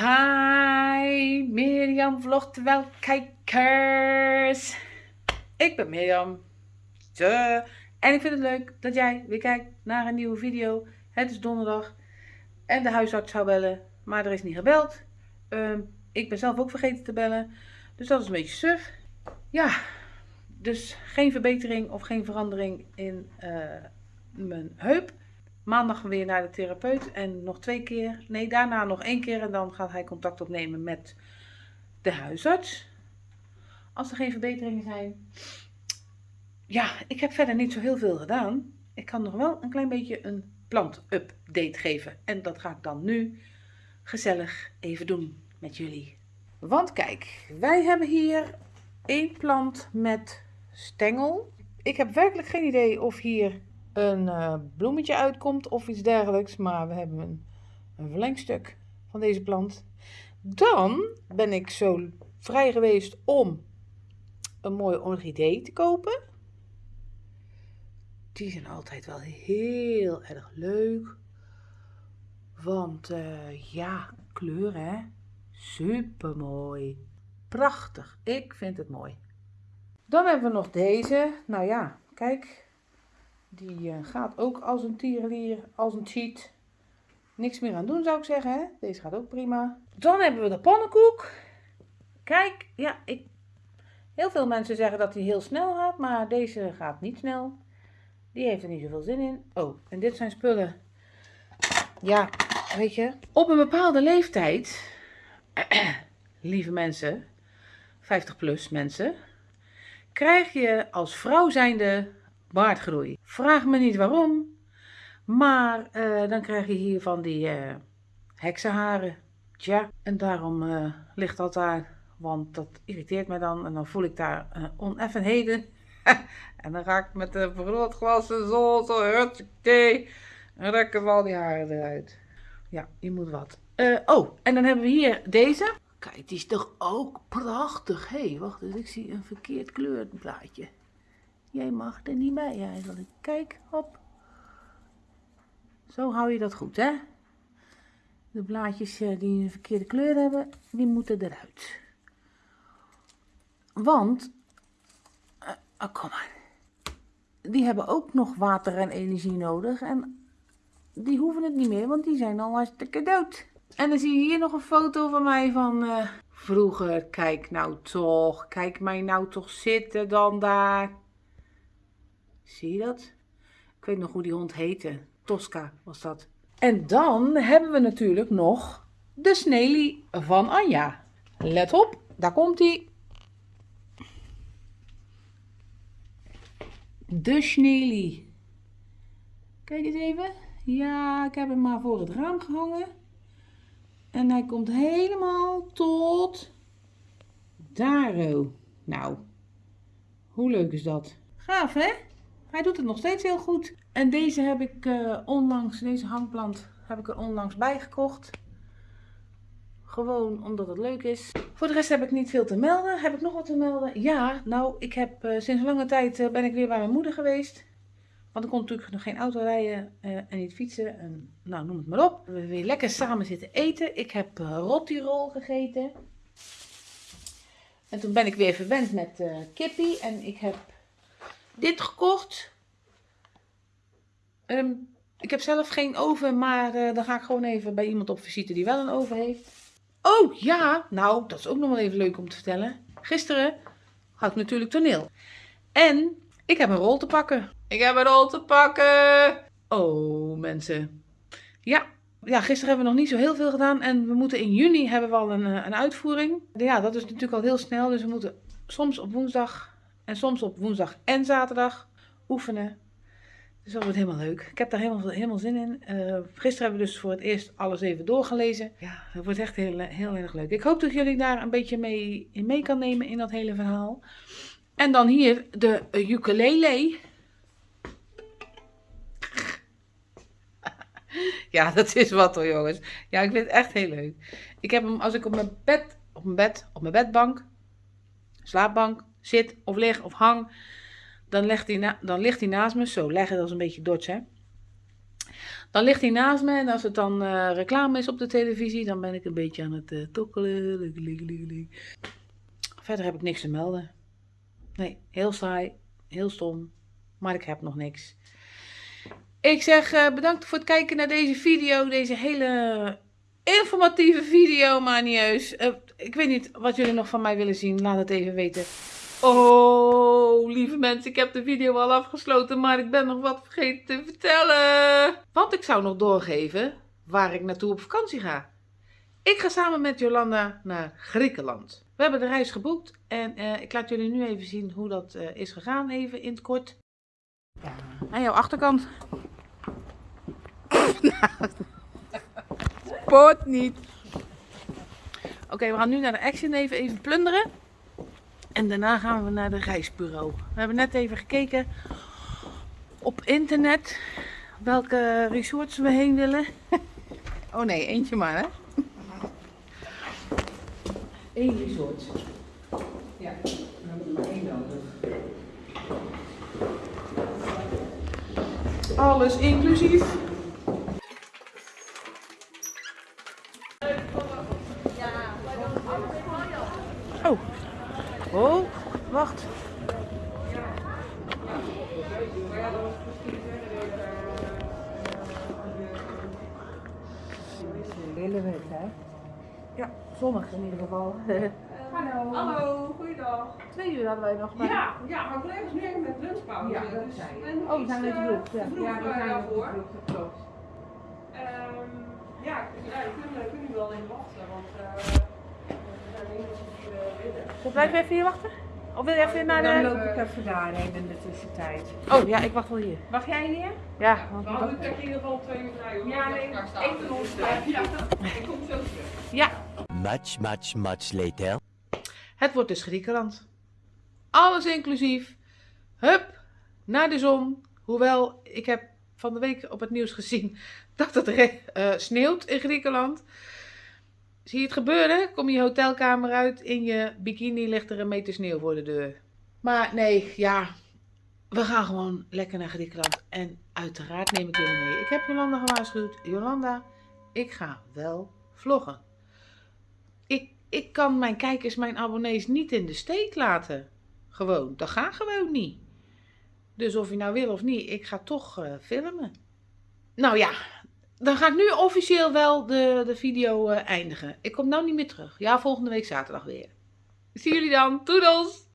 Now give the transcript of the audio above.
Hi, Mirjam vlogt wel kijkers. Ik ben Mirjam. En ik vind het leuk dat jij weer kijkt naar een nieuwe video. Het is donderdag en de huisarts zou bellen, maar er is niet gebeld. Ehm, ik ben zelf ook vergeten te bellen, dus dat is een beetje suf. Ja, dus geen verbetering of geen verandering in uh, mijn heup. Maandag weer naar de therapeut en nog twee keer. Nee, daarna nog één keer en dan gaat hij contact opnemen met de huisarts. Als er geen verbeteringen zijn. Ja, ik heb verder niet zo heel veel gedaan. Ik kan nog wel een klein beetje een plant-update geven. En dat ga ik dan nu gezellig even doen met jullie. Want kijk, wij hebben hier één plant met stengel. Ik heb werkelijk geen idee of hier een uh, bloemetje uitkomt of iets dergelijks. Maar we hebben een, een verlengstuk van deze plant. Dan ben ik zo vrij geweest om een mooie orchidee te kopen. Die zijn altijd wel heel erg leuk. Want uh, ja, kleur hè. Super mooi. Prachtig. Ik vind het mooi. Dan hebben we nog deze. Nou ja, kijk. Die uh, gaat ook als een tierenlier, als een cheat. Niks meer aan doen zou ik zeggen. Hè? Deze gaat ook prima. Dan hebben we de pannenkoek. Kijk, ja, ik... heel veel mensen zeggen dat hij heel snel gaat. Maar deze gaat niet snel. Die heeft er niet zoveel zin in. Oh, en dit zijn spullen. Ja, weet je. Op een bepaalde leeftijd. lieve mensen. 50 plus mensen. Krijg je als vrouw zijnde baardgroei. Vraag me niet waarom, maar uh, dan krijg je hier van die uh, heksenharen. Tja, en daarom uh, ligt dat daar, want dat irriteert mij dan en dan voel ik daar oneffenheden. en dan ga ik met de vergrootglassen zo, zo, hutsakee, en rekken we al die haren eruit. Ja, je moet wat. oh, en dan hebben we hier deze. Kijk, die is toch ook prachtig. Hé, hey, wacht eens, ik zie een verkeerd kleurplaatje. Jij mag er niet bij eigenlijk. Kijk, hop. Zo hou je dat goed, hè? De blaadjes eh, die een verkeerde kleur hebben, die moeten eruit. Want, uh, oh, kom maar. Die hebben ook nog water en energie nodig. En die hoeven het niet meer, want die zijn al hartstikke dood. En dan zie je hier nog een foto van mij van uh, vroeger. Kijk nou toch, kijk mij nou toch zitten dan daar. Zie je dat? Ik weet nog hoe die hond heette. Tosca was dat. En dan hebben we natuurlijk nog de snelie van Anja. Let op, daar komt hij. De snelie. Kijk eens even. Ja, ik heb hem maar voor het raam gehangen. En hij komt helemaal tot daar. Nou, hoe leuk is dat? Gaaf, hè? Hij doet het nog steeds heel goed. En deze heb ik uh, onlangs, deze hangplant, heb ik er onlangs bij gekocht. Gewoon omdat het leuk is. Voor de rest heb ik niet veel te melden. Heb ik nog wat te melden? Ja, nou, ik heb uh, sinds lange tijd uh, ben ik weer bij mijn moeder geweest. Want ik kon natuurlijk nog geen auto rijden en niet fietsen. En, nou, noem het maar op. We hebben weer lekker samen zitten eten. Ik heb rottirol gegeten. En toen ben ik weer verwend met kippie. En ik heb dit gekocht. Um, ik heb zelf geen oven, maar uh, dan ga ik gewoon even bij iemand op visite die wel een oven heeft. Oh ja, nou dat is ook nog wel even leuk om te vertellen. Gisteren had ik natuurlijk toneel. En ik heb een rol te pakken. Ik heb een rol te pakken. Oh mensen. Ja, ja, gisteren hebben we nog niet zo heel veel gedaan. En we moeten in juni hebben we al een, eh, een uitvoering. Ja, dat is natuurlijk al heel snel. Dus we moeten soms op woensdag en soms op woensdag en zaterdag oefenen. Dus dat wordt helemaal leuk. Ik heb daar helemaal, helemaal zin in. Uh, gisteren hebben we dus voor het eerst alles even doorgelezen. Ja, dat wordt echt heel, heel erg leuk. Ik hoop dat jullie daar een beetje mee, in mee kan nemen in dat hele verhaal. En dan hier de ukulele. ja, dat is wat hoor jongens. Ja, ik vind het echt heel leuk. Ik heb hem als ik op mijn bed, op mijn bed, op mijn bedbank, slaapbank, zit of lig of hang, dan, legt hij dan ligt hij naast me. Zo, leggen, dat is een beetje dots, hè. Dan ligt hij naast me en als het dan eh, reclame is op de televisie, dan ben ik een beetje aan het uh, tokkelen. Verder heb ik niks te melden. Nee, heel saai, heel stom, maar ik heb nog niks. Ik zeg uh, bedankt voor het kijken naar deze video, deze hele informatieve video, manieus. Ik weet niet wat jullie nog van mij willen zien, laat het even weten. Oh, lieve mensen, ik heb de video al afgesloten, maar ik ben nog wat vergeten te vertellen. Want ik zou nog doorgeven waar ik naartoe op vakantie ga. Ik ga samen met Jolanda naar Griekenland. We hebben de reis geboekt en uh, ik laat jullie nu even zien hoe dat uh, is gegaan, even in het kort. Ja. Aan jouw achterkant. Poot niet. Oké, okay, we gaan nu naar de Action even, even plunderen. En daarna gaan we naar de reisbureau. We hebben net even gekeken op internet welke resorts we heen willen. Oh nee, eentje maar hè. Eén resort. Ja, hebben we maar één nodig. Alles inclusief. Oh. Oh, wacht. Hele wet, hè? Ja, zonnig in ieder geval. Hallo. Hallo, goeiedag. Twee uur hadden wij nog maar. Ja, ja, maar collega's nu even met lunchpauze. Ja, dat dus en Oh, we zijn de eh, vloeg, ja. vroeg, Ja, we eh, zijn daarvoor. vloeg, dat klopt. Ehm, ja, ja, je kunt, nu wel even wachten, want eh, we zijn hier uh, binnen. Blijf even hier wachten? Of wil je even naar Dan de... loop ik even daarheen in de tussentijd. Oh ja, ik wacht wel hier. Wacht jij hier? Ja, We want houden het in ieder geval twee uur. Ja, nee, één van ons Ja, ik kom zo terug. ja, Much, much, much later. het wordt dus Griekenland. Alles inclusief. Hup, naar de zon. Hoewel, ik heb van de week op het nieuws gezien dat het eh, sneeuwt in Griekenland. Zie je het gebeuren? Kom je hotelkamer uit, in je bikini ligt er een meter sneeuw voor de deur. Maar nee, ja, we gaan gewoon lekker naar Griekenland. En uiteraard neem ik jullie mee. Ik heb Jolanda gewaarschuwd. Jolanda, ik ga wel vloggen. Ik, ik kan mijn kijkers, mijn abonnees niet in de steek laten. Gewoon, dat gaat gewoon niet. Dus of je nou wil of niet, ik ga toch eh, filmen. Nou ja, dan ga ik nu officieel wel de, de video eh, eindigen. Ik kom nou niet meer terug. Ja, volgende week zaterdag weer. Zie jullie dan. Toedels!